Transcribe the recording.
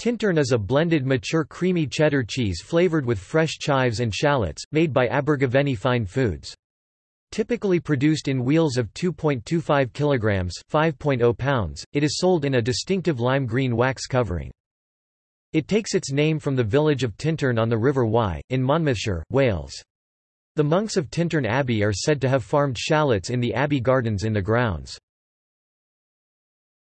Tintern is a blended mature creamy cheddar cheese flavored with fresh chives and shallots, made by Abergavenny Fine Foods. Typically produced in wheels of 2.25 kilograms 5.0 pounds, it is sold in a distinctive lime green wax covering. It takes its name from the village of Tintern on the River Wye, in Monmouthshire, Wales. The monks of Tintern Abbey are said to have farmed shallots in the abbey gardens in the grounds.